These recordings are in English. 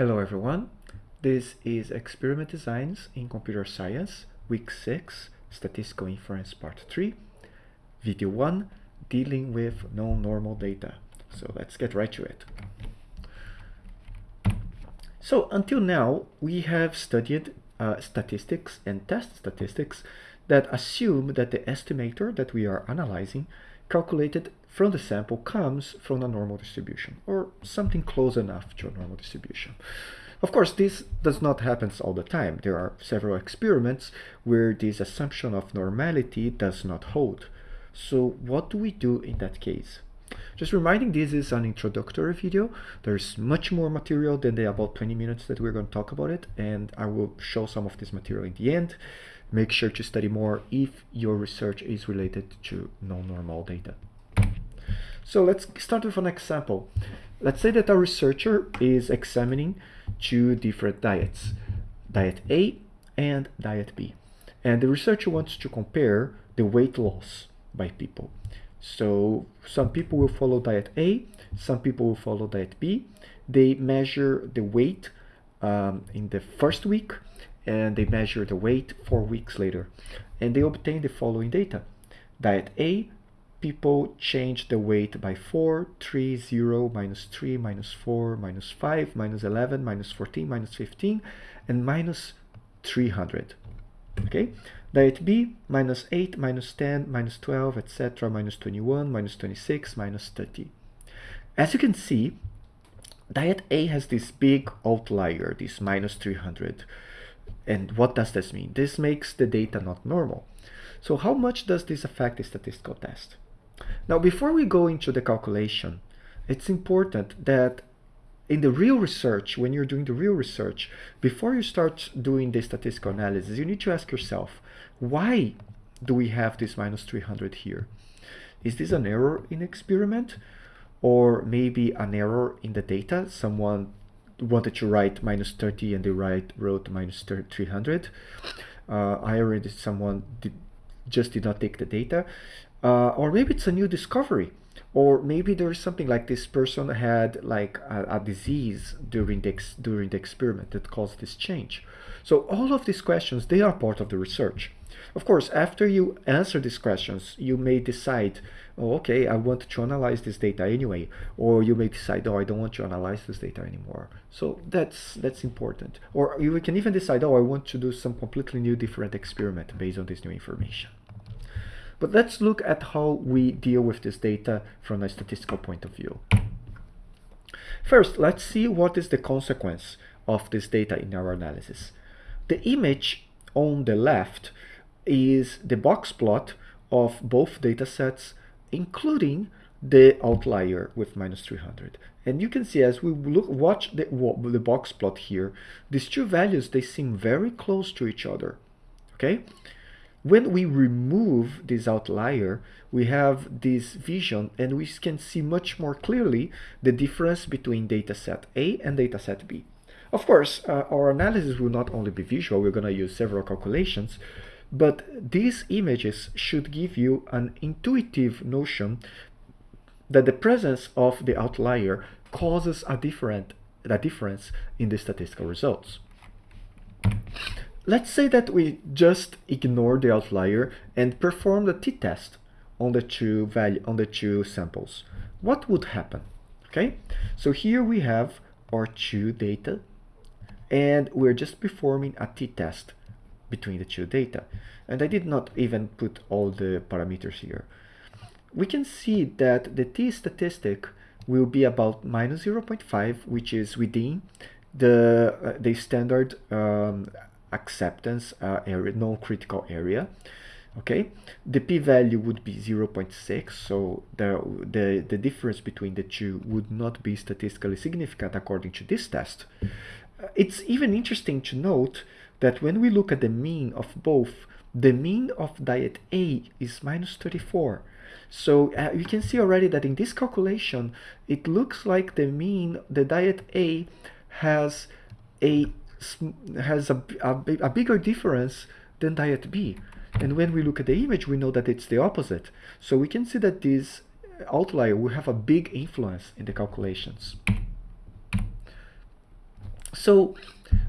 Hello everyone, this is Experiment Designs in Computer Science, Week 6, Statistical Inference Part 3, Video 1, Dealing with Non-Normal Data. So let's get right to it. So until now, we have studied uh, statistics and test statistics that assume that the estimator that we are analyzing calculated from the sample comes from a normal distribution or something close enough to a normal distribution. Of course, this does not happen all the time. There are several experiments where this assumption of normality does not hold. So what do we do in that case? Just reminding this is an introductory video. There's much more material than the about 20 minutes that we're going to talk about it and I will show some of this material in the end. Make sure to study more if your research is related to non-normal data. So let's start with an example. Let's say that a researcher is examining two different diets, diet A and diet B. And the researcher wants to compare the weight loss by people. So some people will follow diet A, some people will follow diet B. They measure the weight um, in the first week and they measure the weight four weeks later and they obtain the following data. Diet A, people change the weight by 4, 3, 0, minus 3, minus 4, minus 5, minus 11, minus 14, minus 15, and minus 300. Okay, diet B, minus 8, minus 10, minus 12, etc., minus 21, minus 26, minus 30. As you can see, diet A has this big outlier, this minus 300. And what does this mean? This makes the data not normal. So how much does this affect the statistical test? Now, before we go into the calculation, it's important that in the real research, when you're doing the real research, before you start doing the statistical analysis, you need to ask yourself, why do we have this minus 300 here? Is this an error in experiment? Or maybe an error in the data? Someone wanted to write minus 30 and they write, wrote minus 300. Uh, I already, someone did, just did not take the data. Uh, or maybe it's a new discovery. Or maybe there's something like this person had like a, a disease during the, during the experiment that caused this change. So all of these questions, they are part of the research. Of course, after you answer these questions, you may decide, oh, okay, I want to analyze this data anyway. Or you may decide, oh, I don't want to analyze this data anymore. So that's that's important. Or you can even decide, oh, I want to do some completely new different experiment based on this new information. But let's look at how we deal with this data from a statistical point of view. First, let's see what is the consequence of this data in our analysis. The image on the left is the box plot of both data sets, including the outlier with minus 300. And you can see as we look, watch the, the box plot here, these two values, they seem very close to each other. Okay? When we remove this outlier, we have this vision and we can see much more clearly the difference between dataset A and dataset B. Of course, uh, our analysis will not only be visual, we're going to use several calculations, but these images should give you an intuitive notion that the presence of the outlier causes a different a difference in the statistical results. Let's say that we just ignore the outlier and perform the t-test on the two value on the two samples. What would happen? Okay, so here we have our two data and we're just performing a t-test between the two data. And I did not even put all the parameters here. We can see that the t statistic will be about minus 0.5, which is within the, uh, the standard um, acceptance uh, area, non-critical area. Okay, the p-value would be 0.6, so the, the, the difference between the two would not be statistically significant according to this test. Uh, it's even interesting to note that when we look at the mean of both, the mean of diet A is minus 34. So uh, you can see already that in this calculation, it looks like the mean, the diet A has a has a, a, a bigger difference than diet B. And when we look at the image, we know that it's the opposite. So we can see that this outlier will have a big influence in the calculations. So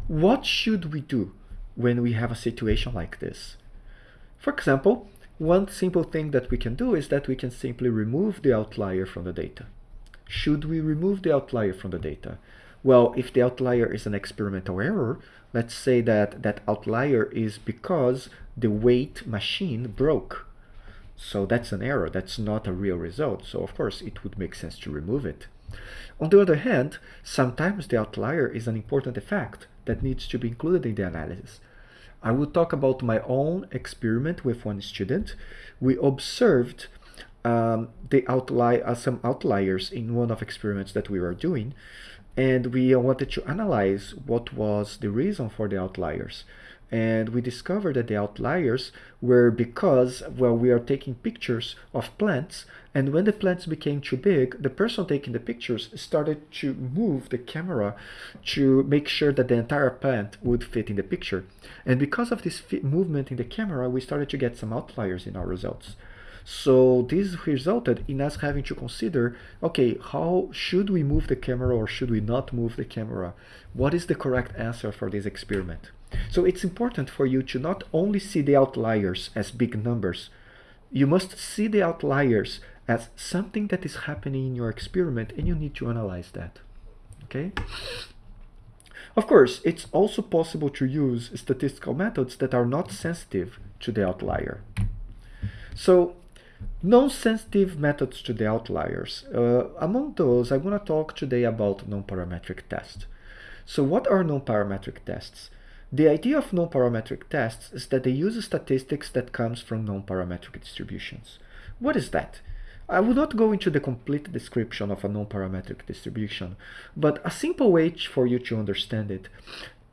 what should we do when we have a situation like this? For example, one simple thing that we can do is that we can simply remove the outlier from the data. Should we remove the outlier from the data? Well, if the outlier is an experimental error, let's say that that outlier is because the weight machine broke. So that's an error, that's not a real result. So of course it would make sense to remove it. On the other hand, sometimes the outlier is an important effect that needs to be included in the analysis. I will talk about my own experiment with one student. We observed um, the outlier, uh, some outliers in one of experiments that we were doing, and we uh, wanted to analyze what was the reason for the outliers and we discovered that the outliers were because, well, we are taking pictures of plants, and when the plants became too big, the person taking the pictures started to move the camera to make sure that the entire plant would fit in the picture. And because of this movement in the camera, we started to get some outliers in our results. So this resulted in us having to consider, okay, how should we move the camera or should we not move the camera? What is the correct answer for this experiment? So it's important for you to not only see the outliers as big numbers, you must see the outliers as something that is happening in your experiment and you need to analyze that. Okay? Of course, it's also possible to use statistical methods that are not sensitive to the outlier. So non-sensitive methods to the outliers. Uh, among those, I want to talk today about non-parametric tests. So what are non-parametric tests? The idea of non-parametric tests is that they use statistics that comes from non-parametric distributions. What is that? I will not go into the complete description of a non-parametric distribution, but a simple way for you to understand it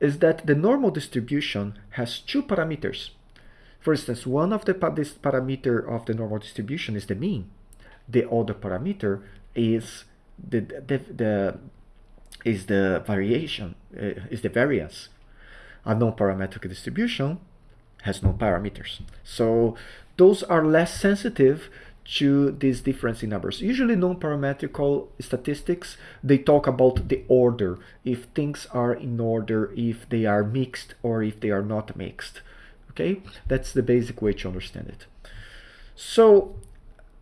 is that the normal distribution has two parameters. For instance, one of the this parameter of the normal distribution is the mean. The other parameter is the, the, the is the variation, uh, is the variance a non-parametric distribution has no parameters. So those are less sensitive to this difference in numbers. Usually non-parametrical statistics, they talk about the order, if things are in order, if they are mixed or if they are not mixed. Okay, that's the basic way to understand it. So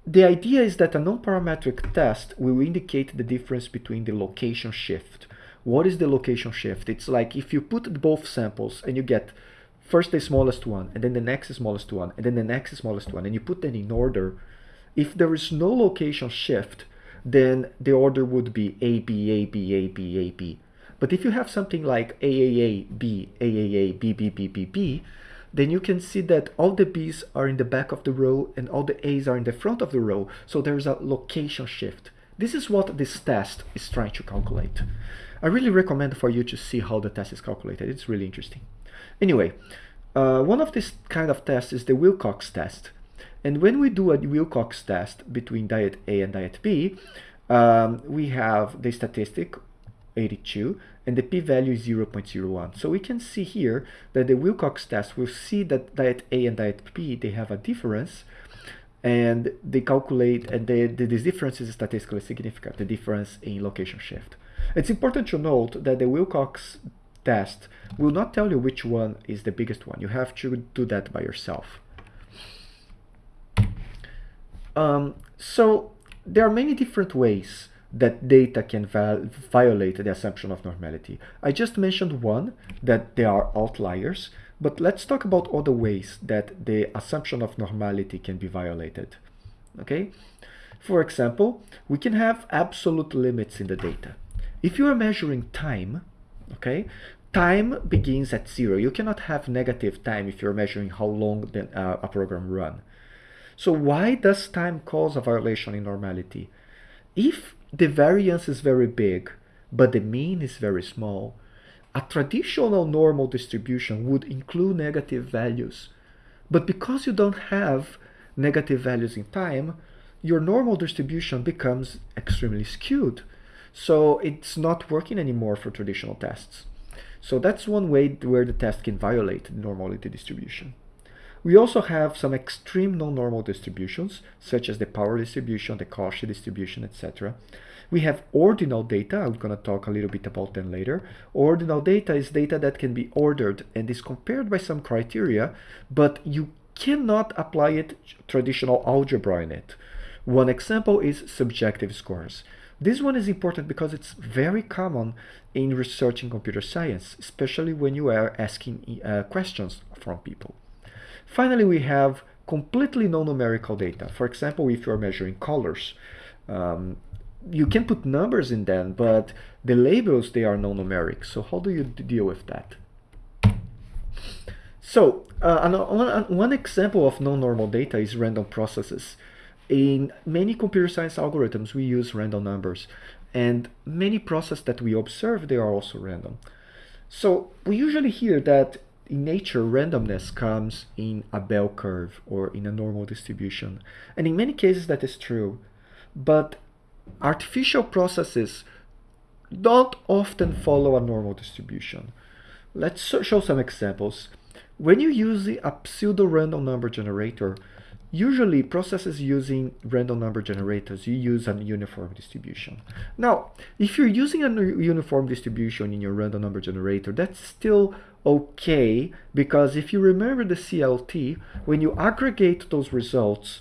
the idea is that a non-parametric test will indicate the difference between the location shift what is the location shift? It's like if you put both samples and you get first the smallest one and then the next smallest one and then the next smallest one and you put them in order, if there is no location shift, then the order would be A, B, A, B, A, B, A, B. But if you have something like AAA, B, AAA, B, B, B, B, B, then you can see that all the B's are in the back of the row and all the A's are in the front of the row. So there's a location shift. This is what this test is trying to calculate. I really recommend for you to see how the test is calculated. It's really interesting. Anyway, uh, one of this kind of tests is the Wilcox test. And when we do a Wilcox test between diet A and diet B, um, we have the statistic 82 and the p-value is 0.01. So we can see here that the Wilcox test will see that diet A and diet B, they have a difference and they calculate and they, the, this difference is statistically significant, the difference in location shift. It's important to note that the Wilcox test will not tell you which one is the biggest one. You have to do that by yourself. Um, so there are many different ways that data can violate the assumption of normality. I just mentioned one, that there are outliers, but let's talk about other ways that the assumption of normality can be violated. Okay? For example, we can have absolute limits in the data. If you are measuring time, okay, time begins at zero. You cannot have negative time if you're measuring how long the, uh, a program run. So why does time cause a violation in normality? If the variance is very big, but the mean is very small, a traditional normal distribution would include negative values. But because you don't have negative values in time, your normal distribution becomes extremely skewed. So it's not working anymore for traditional tests. So that's one way where the test can violate the normality distribution. We also have some extreme non-normal distributions, such as the power distribution, the Cauchy distribution, etc. We have ordinal data. I'm going to talk a little bit about them later. Ordinal data is data that can be ordered and is compared by some criteria, but you cannot apply it traditional algebra in it. One example is subjective scores. This one is important because it's very common in research in computer science, especially when you are asking uh, questions from people. Finally, we have completely non-numerical data. For example, if you're measuring colors, um, you can put numbers in them, but the labels, they are non-numeric. So how do you deal with that? So uh, one, one example of non-normal data is random processes. In many computer science algorithms, we use random numbers. And many processes that we observe, they are also random. So we usually hear that in nature, randomness comes in a bell curve or in a normal distribution. And in many cases, that is true. But artificial processes don't often follow a normal distribution. Let's show some examples. When you use a pseudo-random number generator, Usually processes using random number generators, you use a uniform distribution. Now, if you're using a uniform distribution in your random number generator, that's still okay because if you remember the CLT, when you aggregate those results,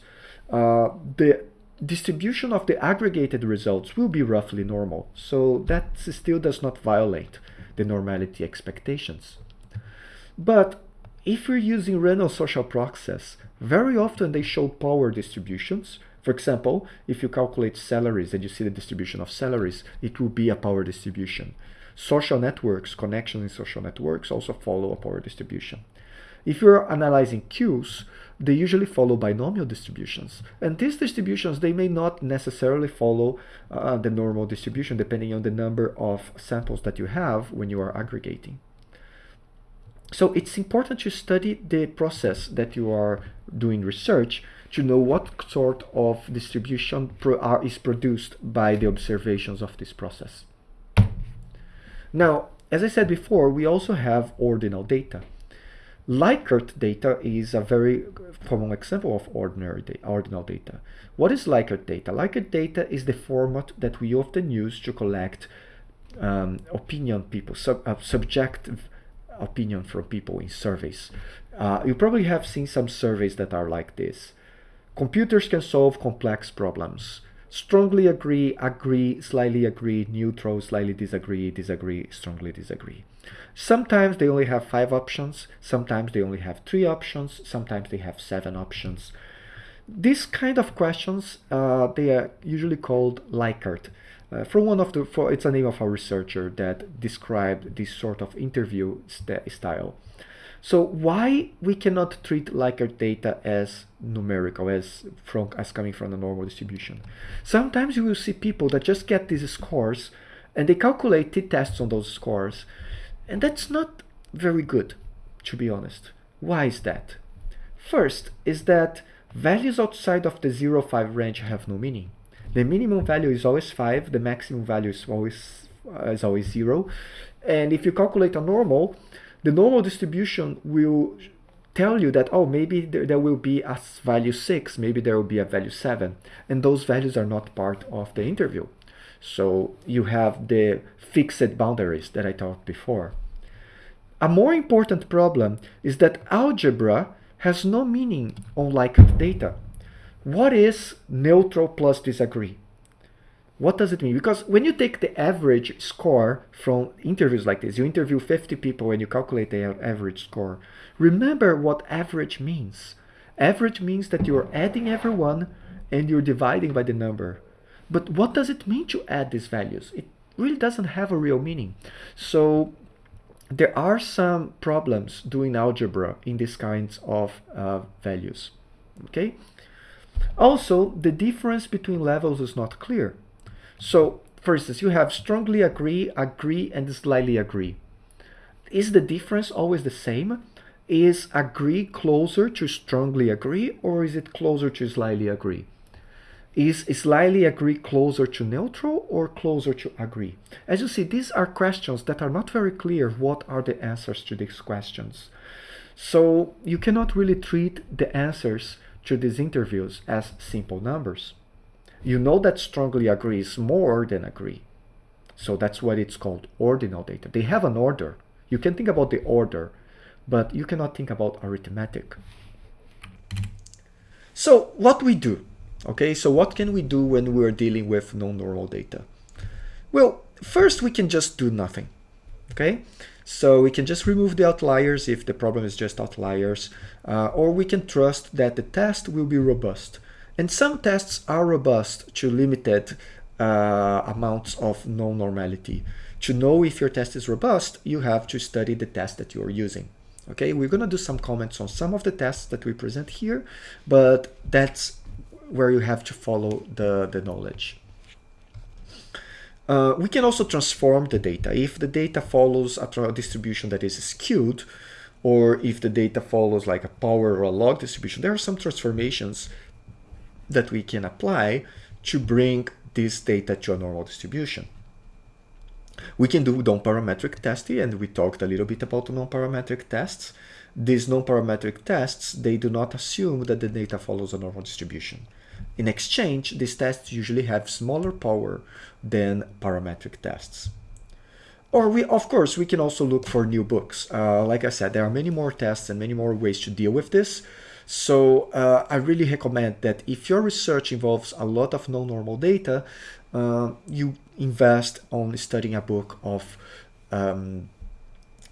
uh, the distribution of the aggregated results will be roughly normal. So that still does not violate the normality expectations. But if you're using random social process, very often they show power distributions. For example, if you calculate salaries and you see the distribution of salaries, it will be a power distribution. Social networks, connections in social networks also follow a power distribution. If you're analyzing queues, they usually follow binomial distributions. And these distributions, they may not necessarily follow uh, the normal distribution depending on the number of samples that you have when you are aggregating. So it's important to study the process that you are doing research to know what sort of distribution pro are, is produced by the observations of this process. Now, as I said before, we also have ordinal data. Likert data is a very common example of ordinary data, ordinal data. What is Likert data? Likert data is the format that we often use to collect um, opinion people, sub, uh, subjective opinion from people in surveys. Uh, you probably have seen some surveys that are like this. Computers can solve complex problems. Strongly agree, agree, slightly agree, neutral, slightly disagree, disagree, strongly disagree. Sometimes they only have five options, sometimes they only have three options, sometimes they have seven options. These kind of questions, uh, they are usually called Likert uh, from one of the, for, it's a name of a researcher that described this sort of interview st style. So why we cannot treat Likert data as numerical, as from as coming from a normal distribution? Sometimes you will see people that just get these scores and they calculate t-tests on those scores, and that's not very good, to be honest. Why is that? First is that values outside of the 0-5 range have no meaning. The minimum value is always 5, the maximum value is always, uh, is always 0. And if you calculate a normal, the normal distribution will tell you that, oh, maybe there, there will be a value 6, maybe there will be a value 7. And those values are not part of the interview. So you have the fixed boundaries that I talked before. A more important problem is that algebra has no meaning on Likert data. What is neutral plus disagree? What does it mean? Because when you take the average score from interviews like this, you interview 50 people and you calculate their average score. Remember what average means. Average means that you're adding everyone and you're dividing by the number. But what does it mean to add these values? It really doesn't have a real meaning. So there are some problems doing algebra in these kinds of uh, values. Okay. Also, the difference between levels is not clear. So, for instance, you have strongly agree, agree, and slightly agree. Is the difference always the same? Is agree closer to strongly agree, or is it closer to slightly agree? Is slightly agree closer to neutral or closer to agree? As you see, these are questions that are not very clear what are the answers to these questions. So you cannot really treat the answers to these interviews as simple numbers. You know that strongly agree is more than agree. So that's what it's called ordinal data. They have an order. You can think about the order, but you cannot think about arithmetic. So what we do, okay, so what can we do when we're dealing with non-normal data? Well, first we can just do nothing, okay? So we can just remove the outliers if the problem is just outliers, uh, or we can trust that the test will be robust. And some tests are robust to limited uh, amounts of non-normality. To know if your test is robust, you have to study the test that you are using. Okay, we're going to do some comments on some of the tests that we present here, but that's where you have to follow the, the knowledge. Uh, we can also transform the data. If the data follows a distribution that is skewed, or if the data follows like a power or a log distribution, there are some transformations that we can apply to bring this data to a normal distribution. We can do non-parametric testing, and we talked a little bit about non-parametric tests. These non-parametric tests, they do not assume that the data follows a normal distribution. In exchange, these tests usually have smaller power than parametric tests. Or we, of course, we can also look for new books. Uh, like I said, there are many more tests and many more ways to deal with this. So uh, I really recommend that if your research involves a lot of non-normal data, uh, you invest on studying a book of um,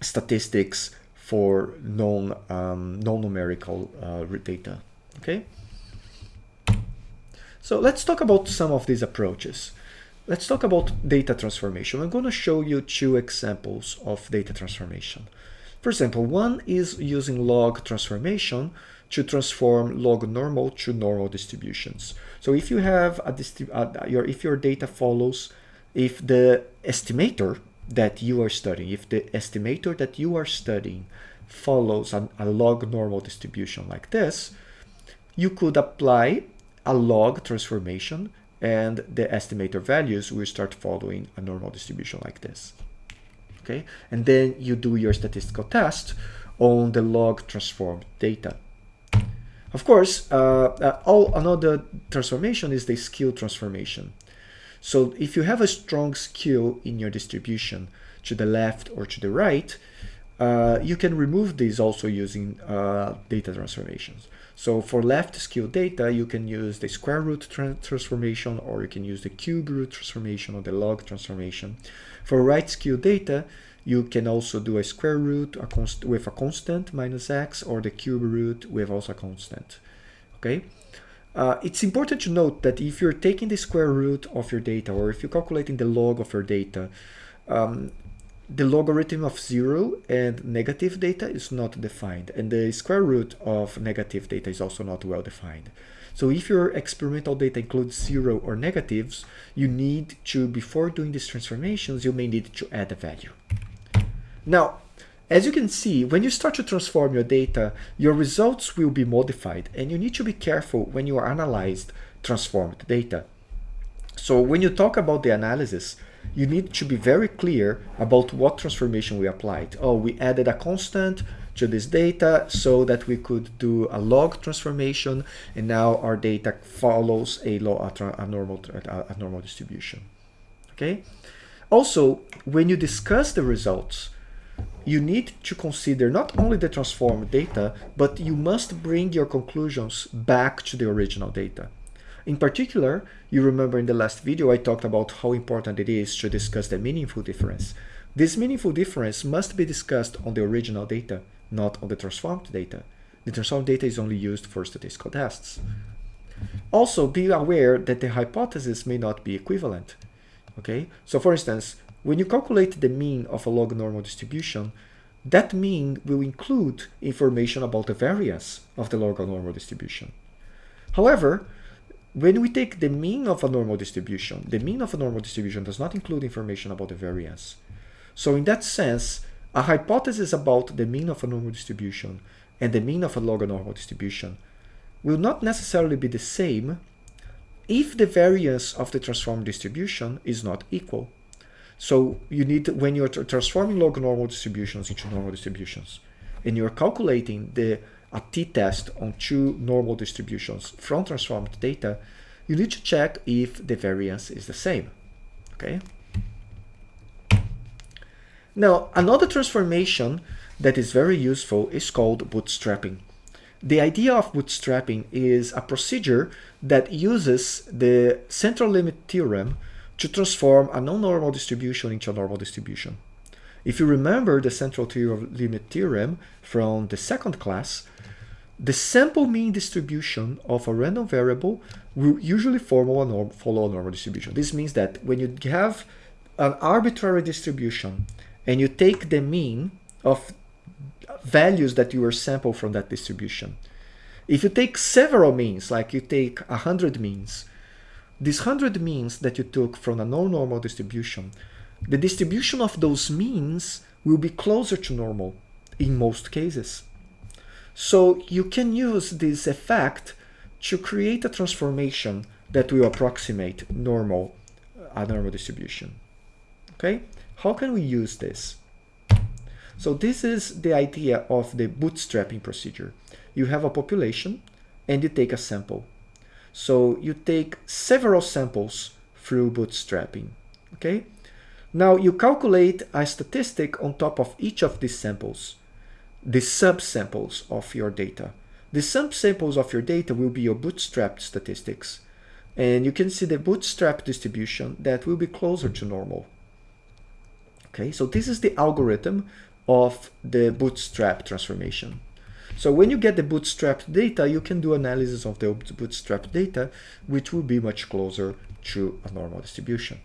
statistics for non um, non-numerical uh, data. Okay. So let's talk about some of these approaches. Let's talk about data transformation. I'm going to show you two examples of data transformation. For example, one is using log transformation to transform log normal to normal distributions. So if you have a uh, your if your data follows, if the estimator that you are studying, if the estimator that you are studying follows an, a log normal distribution like this, you could apply a log transformation and the estimator values will start following a normal distribution like this. Okay, and then you do your statistical test on the log transformed data. Of course, uh, uh, all another transformation is the skew transformation. So if you have a strong skew in your distribution to the left or to the right, uh, you can remove these also using uh, data transformations. So for left skew data, you can use the square root tra transformation or you can use the cube root transformation or the log transformation. For right skew data, you can also do a square root a with a constant minus x or the cube root with also a constant. Okay. Uh, it's important to note that if you're taking the square root of your data or if you're calculating the log of your data, um, the logarithm of zero and negative data is not defined and the square root of negative data is also not well defined. So if your experimental data includes zero or negatives, you need to, before doing these transformations, you may need to add a value. Now, as you can see, when you start to transform your data, your results will be modified and you need to be careful when you analyze transformed data. So when you talk about the analysis, you need to be very clear about what transformation we applied. Oh, we added a constant to this data so that we could do a log transformation and now our data follows a, a, a normal, a normal distribution. Okay. Also, when you discuss the results, you need to consider not only the transformed data, but you must bring your conclusions back to the original data. In particular, you remember in the last video I talked about how important it is to discuss the meaningful difference. This meaningful difference must be discussed on the original data, not on the transformed data. The transformed data is only used for statistical tests. Also, be aware that the hypotheses may not be equivalent. Okay, so for instance, when you calculate the mean of a log normal distribution, that mean will include information about the variance of the log normal distribution. However, when we take the mean of a normal distribution, the mean of a normal distribution does not include information about the variance. So in that sense, a hypothesis about the mean of a normal distribution and the mean of a log normal distribution will not necessarily be the same if the variance of the transformed distribution is not equal. So you need, when you're transforming log normal distributions into normal distributions, and you're calculating the a t-test on two normal distributions from transformed data, you need to check if the variance is the same, okay? Now, another transformation that is very useful is called bootstrapping. The idea of bootstrapping is a procedure that uses the central limit theorem to transform a non-normal distribution into a normal distribution. If you remember the central limit theorem from the second class, the sample mean distribution of a random variable will usually follow a, norm, follow a normal distribution. This means that when you have an arbitrary distribution and you take the mean of values that you were sampled from that distribution. If you take several means, like you take 100 means, these 100 means that you took from a non-normal distribution, the distribution of those means will be closer to normal in most cases. So you can use this effect to create a transformation that will approximate normal, a normal distribution. Okay, how can we use this? So this is the idea of the bootstrapping procedure. You have a population and you take a sample. So you take several samples through bootstrapping, okay? Now you calculate a statistic on top of each of these samples, the subsamples of your data. The subsamples of your data will be your bootstrapped statistics. And you can see the bootstrap distribution that will be closer to normal. Okay, so this is the algorithm of the bootstrap transformation. So when you get the bootstrap data, you can do analysis of the bootstrap data, which will be much closer to a normal distribution.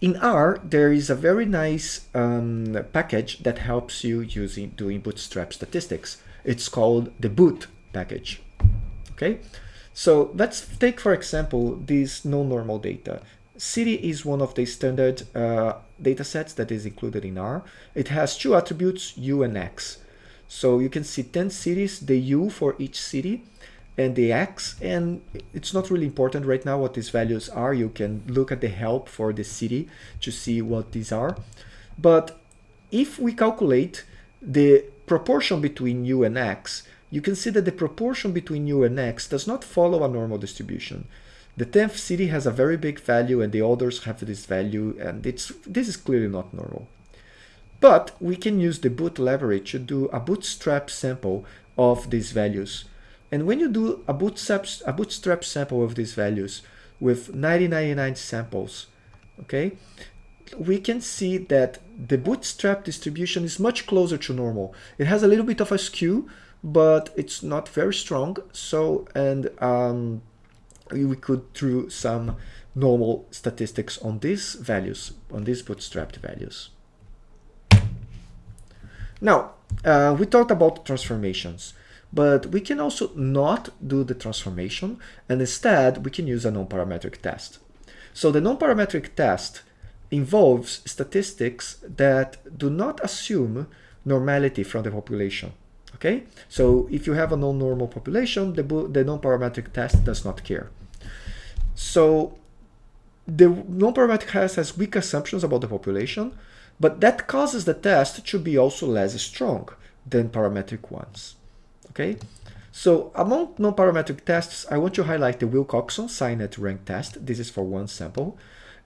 In R, there is a very nice um, package that helps you using doing bootstrap statistics. It's called the boot package. Okay, so let's take, for example, this non-normal data. City is one of the standard uh, datasets that is included in R. It has two attributes, U and X. So you can see 10 cities, the U for each city, and the X, and it's not really important right now what these values are. You can look at the help for the city to see what these are. But if we calculate the proportion between U and X, you can see that the proportion between U and X does not follow a normal distribution. The 10th city has a very big value and the others have this value and it's this is clearly not normal. But we can use the boot library to do a bootstrap sample of these values. And when you do a bootstrap, a bootstrap sample of these values with 9099 samples, okay, we can see that the bootstrap distribution is much closer to normal. It has a little bit of a skew, but it's not very strong. So, and um, we could do some normal statistics on these values, on these bootstrapped values. Now, uh, we talked about transformations, but we can also not do the transformation, and instead we can use a non-parametric test. So the non-parametric test involves statistics that do not assume normality from the population. Okay, so if you have a non-normal population, the, the non-parametric test does not care. So the non-parametric test has weak assumptions about the population, but that causes the test to be also less strong than parametric ones. Okay, so among non-parametric tests, I want to highlight the Wilcoxon signed rank test. This is for one sample.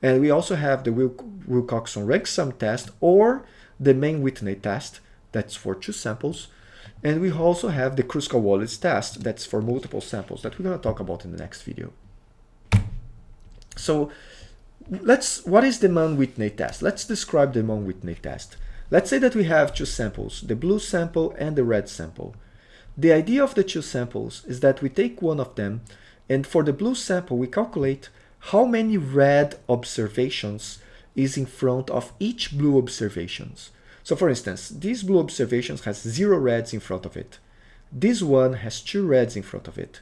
And we also have the Wil Wilcoxon rank sum test or the Mann-Whitney test. That's for two samples. And we also have the Kruskal-Wallis test. That's for multiple samples that we're going to talk about in the next video. So let's, what is the Mann-Whitney test? Let's describe the Mann-Whitney test. Let's say that we have two samples, the blue sample and the red sample. The idea of the two samples is that we take one of them and for the blue sample we calculate how many red observations is in front of each blue observations. So for instance, this blue observations has zero reds in front of it. This one has two reds in front of it.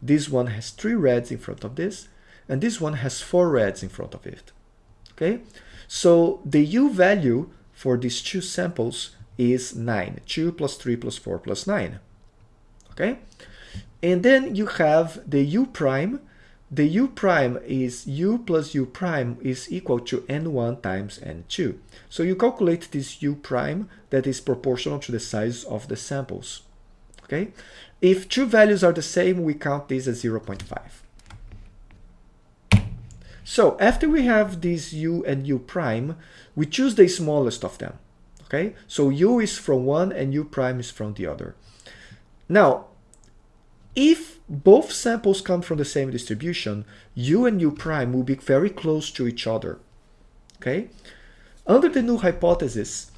This one has three reds in front of this and this one has four reds in front of it. Okay, so the U value for these two samples is 9. 2 plus 3 plus 4 plus 9. Okay, and then you have the U prime. The U prime is U plus U prime is equal to N1 times N2. So you calculate this U prime that is proportional to the size of the samples. Okay, if two values are the same, we count this as 0.5. So after we have these u and u prime, we choose the smallest of them. Okay, so u is from one and u prime is from the other. Now, if both samples come from the same distribution, u and u prime will be very close to each other. Okay, under the null hypothesis,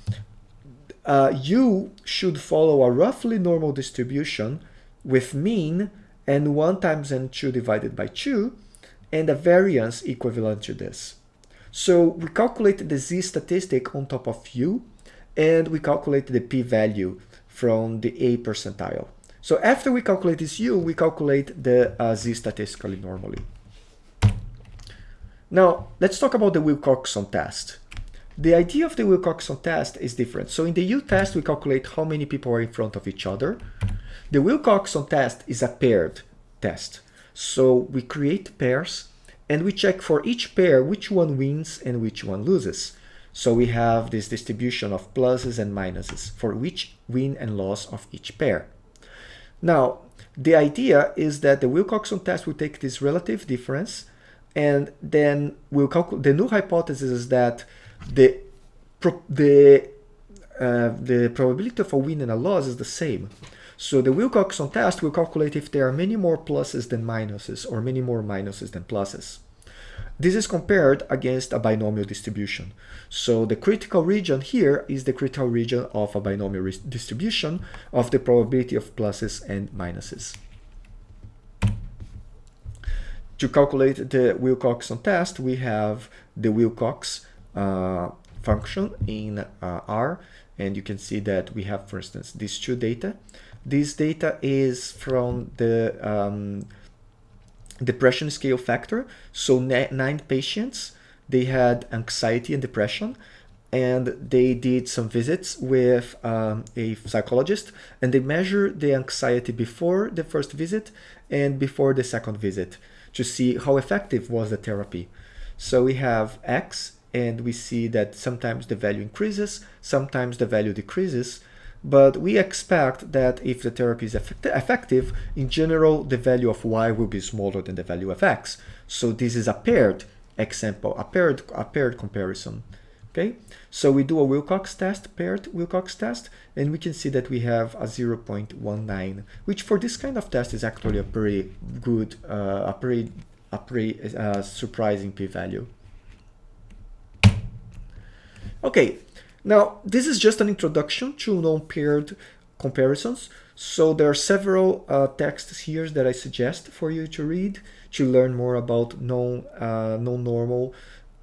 uh, u should follow a roughly normal distribution with mean and 1 times n2 divided by 2 and a variance equivalent to this. So we calculate the z statistic on top of u and we calculate the p-value from the a percentile. So after we calculate this u, we calculate the uh, z statistically normally. Now, let's talk about the Wilcoxon test. The idea of the Wilcoxon test is different. So in the U test, we calculate how many people are in front of each other. The Wilcoxon test is a paired test. So we create pairs and we check for each pair which one wins and which one loses. So we have this distribution of pluses and minuses for which win and loss of each pair. Now, the idea is that the Wilcoxon test will take this relative difference and then we'll calculate the null hypothesis is that the the uh, the probability of a win and a loss is the same. So the Wilcoxon test will calculate if there are many more pluses than minuses or many more minuses than pluses. This is compared against a binomial distribution. So the critical region here is the critical region of a binomial distribution of the probability of pluses and minuses. To calculate the Wilcoxon test, we have the Wilcox uh, function in uh, R and you can see that we have for instance these two data this data is from the um, depression scale factor. So nine patients they had anxiety and depression and they did some visits with um, a psychologist and they measured the anxiety before the first visit and before the second visit to see how effective was the therapy. So we have x and we see that sometimes the value increases, sometimes the value decreases, but we expect that if the therapy is effective, in general, the value of y will be smaller than the value of x. So this is a paired example, a paired, a paired comparison. Okay, so we do a Wilcox test, paired Wilcox test, and we can see that we have a 0.19, which for this kind of test is actually a pretty good, uh, a pretty, a pretty uh, surprising p-value. Okay, now this is just an introduction to non-paired comparisons. So there are several uh, texts here that I suggest for you to read to learn more about non, uh, non-normal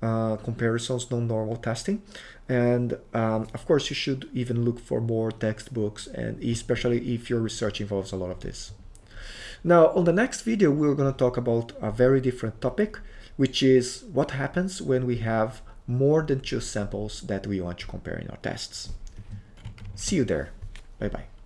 uh, comparisons, non-normal testing. And um, of course, you should even look for more textbooks, and especially if your research involves a lot of this. Now, on the next video, we're going to talk about a very different topic, which is what happens when we have more than two samples that we want to compare in our tests. See you there. Bye-bye.